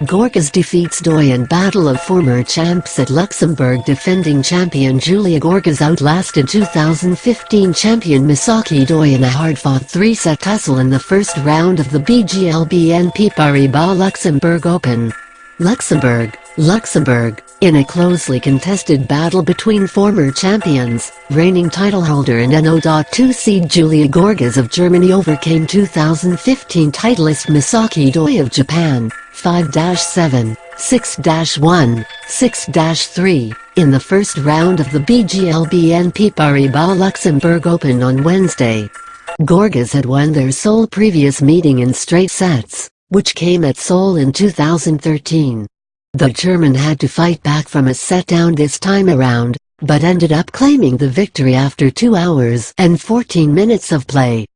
Goerges defeats Doi in battle of former champs at Luxembourg defending champion Julia Goerges outlasted 2015 champion Misaki Doi in a hard-fought three-set tussle in the first round of the BGL BNP Paribas Luxembourg Open. Luxembourg, Luxembourg, in a closely contested battle between former champions, reigning titleholder and NO.2 seed Julia Goerges of Germany overcame 2015 titleist Misaki Doi of Japan, 5-7, 6-1, 6-3, in the first round of the BGL BNP Paribas Luxembourg Open on Wednesday. Goerges had won their sole previous meeting in straight sets, which came at Seoul in 2013. The German had to fight back from a set down this time around, but ended up claiming the victory after 2 hours and 14 minutes of play.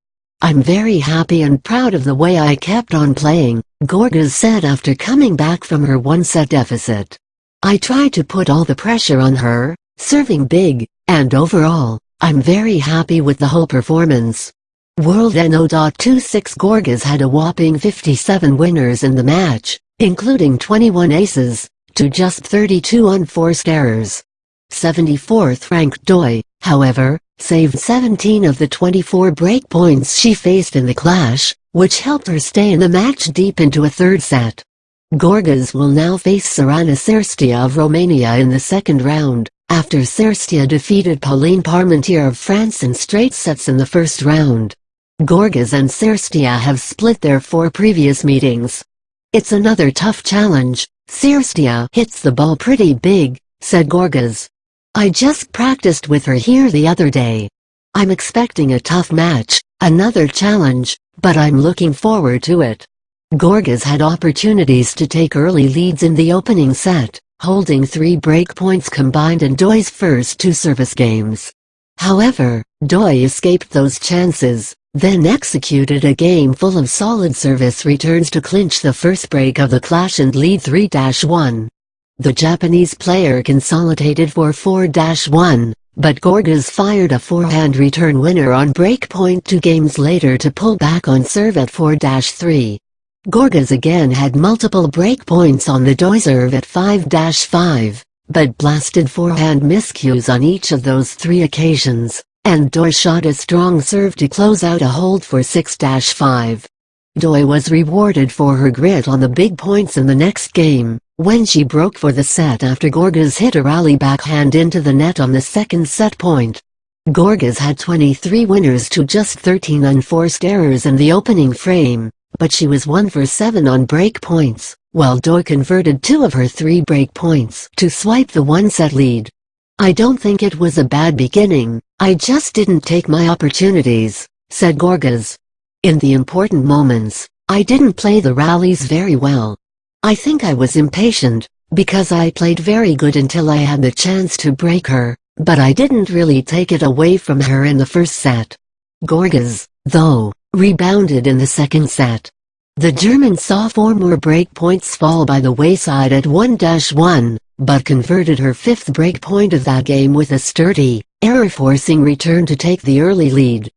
I'm very happy and proud of the way I kept on playing, Goerges said after coming back from her one-set deficit. I tried to put all the pressure on her, serving big, and overall, I'm very happy with the whole performance. World NO.26 Goerges had a whopping 57 winners in the match, including 21 aces, to just 32 unforced errors. 74th ranked Doi, however, saved 17 of the 24 break points she faced in the clash, which helped her stay in the match deep into a third set. Goerges will now face Sorana Cirstea of Romania in the second round, after Cirstea defeated Pauline Parmentier of France in straight sets in the first round. Goerges and Cirstea have split their four previous meetings, it's another tough challenge, Cirstea hits the ball pretty big, said Goerges. I just practiced with her here the other day. I'm expecting a tough match, another challenge, but I'm looking forward to it. Goerges had opportunities to take early leads in the opening set, holding three break points combined in Doi's first two service games. However, Doi escaped those chances, then executed a game full of solid service returns to clinch the first break of the clash and lead 3-1. The Japanese player consolidated for 4-1, but Goerges fired a forehand return winner on break point two games later to pull back on serve at 4-3. Goerges again had multiple break points on the Doi serve at 5-5, but blasted forehand miscues on each of those three occasions and Doi shot a strong serve to close out a hold for 6-5. Doi was rewarded for her grit on the big points in the next game, when she broke for the set after Goerges hit a rally backhand into the net on the second set point. Goerges had 23 winners to just 13 unforced errors in the opening frame, but she was 1 for 7 on break points, while Doi converted two of her three break points to swipe the one-set lead. I don't think it was a bad beginning, I just didn't take my opportunities, said Goerges. In the important moments, I didn't play the rallies very well. I think I was impatient, because I played very good until I had the chance to break her, but I didn't really take it away from her in the first set. Goerges, though, rebounded in the second set. The German saw four more break points fall by the wayside at 1-1, but converted her fifth break point of that game with a sturdy, error-forcing return to take the early lead.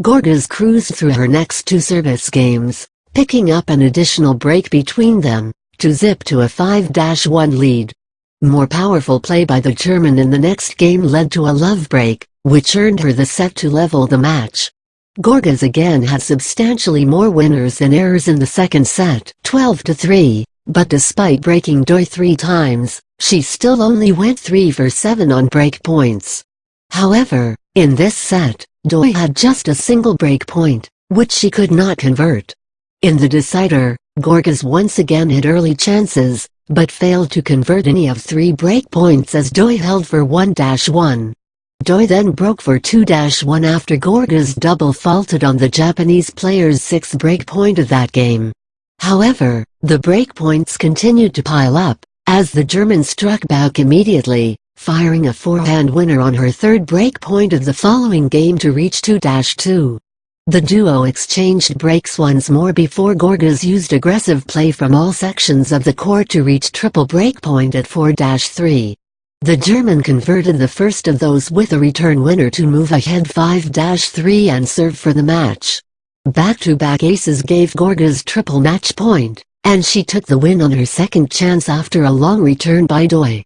Goerges cruised through her next two service games, picking up an additional break between them, to zip to a 5-1 lead. More powerful play by the German in the next game led to a love break, which earned her the set to level the match. Goerges again had substantially more winners than errors in the second set, 12-3, but despite breaking Doi three times, she still only went 3 for 7 on break points. However, in this set, Doi had just a single break point, which she could not convert. In the decider, Goerges once again had early chances, but failed to convert any of three break points as Doi held for 1-1. Doi then broke for 2-1 after Goerges double faulted on the Japanese player's sixth break point of that game. However, the break points continued to pile up, as the German struck back immediately, firing a forehand winner on her third break point of the following game to reach 2-2. The duo exchanged breaks once more before Goerges used aggressive play from all sections of the court to reach triple break point at 4-3. The German converted the first of those with a return winner to move ahead 5-3 and serve for the match. Back-to-back -back aces gave Goerges triple match point, and she took the win on her second chance after a long return by Doi.